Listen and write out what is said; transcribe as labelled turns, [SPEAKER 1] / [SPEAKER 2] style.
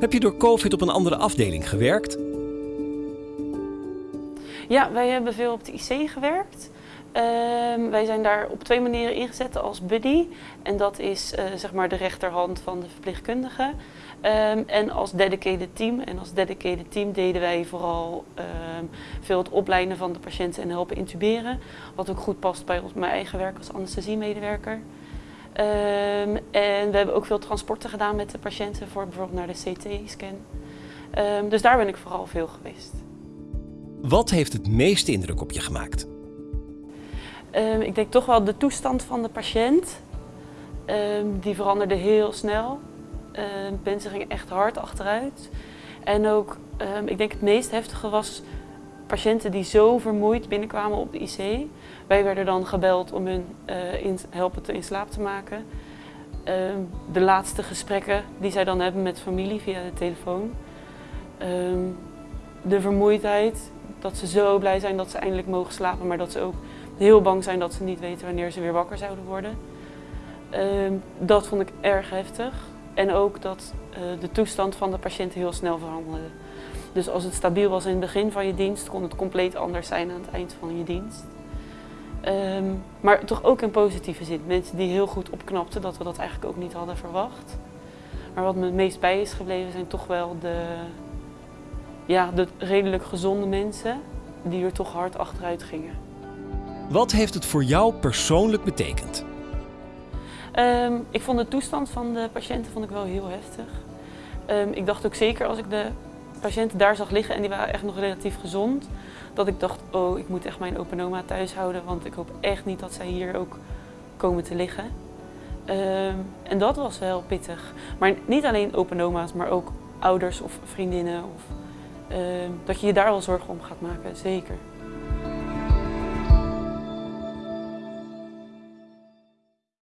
[SPEAKER 1] Heb je door COVID op een andere afdeling gewerkt?
[SPEAKER 2] Ja, wij hebben veel op de IC gewerkt. Ehm, wij zijn daar op twee manieren ingezet als buddy. En dat is eh, zeg maar de rechterhand van de verpleegkundige. Ehm, en als dedicated team. En als dedicated team deden wij vooral ehm, veel het opleiden van de patiënten en helpen intuberen. Wat ook goed past bij ons, mijn eigen werk als anesthesiemedewerker. Um, en we hebben ook veel transporten gedaan met de patiënten voor bijvoorbeeld naar de CT-scan. dus daar ben ik vooral veel geweest.
[SPEAKER 1] Wat heeft het meeste indruk op je gemaakt?
[SPEAKER 2] Um, ik denk toch wel de toestand van de patiënt. Die veranderde heel snel. Mensen gingen echt hard achteruit. En ook, ik denk het meest heftige was patiënten die zo vermoeid binnenkwamen op de IC. Wij werden dan gebeld om hun uh, in, helpen te in slaap te maken. de laatste gesprekken die zij dan hebben met familie via de telefoon. de vermoeidheid, dat ze zo blij zijn dat ze eindelijk mogen slapen, maar dat ze ook heel bang zijn dat ze niet weten wanneer ze weer wakker zouden worden. Uh, dat vond ik erg heftig. En ook dat uh, de toestand van de patiënt heel snel veranderde. Dus als het stabiel was in het begin van je dienst, kon het compleet anders zijn aan het eind van je dienst. Um, maar toch ook in positieve zin. Mensen die heel goed opknapten, dat we dat eigenlijk ook niet hadden verwacht. Maar wat me het meest bij is gebleven zijn toch wel de, ja, de redelijk gezonde mensen die er toch hard achteruit gingen.
[SPEAKER 1] Wat heeft het voor jou persoonlijk betekend?
[SPEAKER 2] Um, ik vond de toestand van de patiënten vond ik wel heel heftig. Um, ik dacht ook zeker als ik de patiënten daar zag liggen en die waren echt nog relatief gezond, dat ik dacht, oh, ik moet echt mijn open oma thuis houden, want ik hoop echt niet dat zij hier ook komen te liggen. Um, en dat was wel pittig. Maar niet alleen open oma's, maar ook ouders of vriendinnen. Of, dat je je daar wel zorgen om gaat maken, zeker.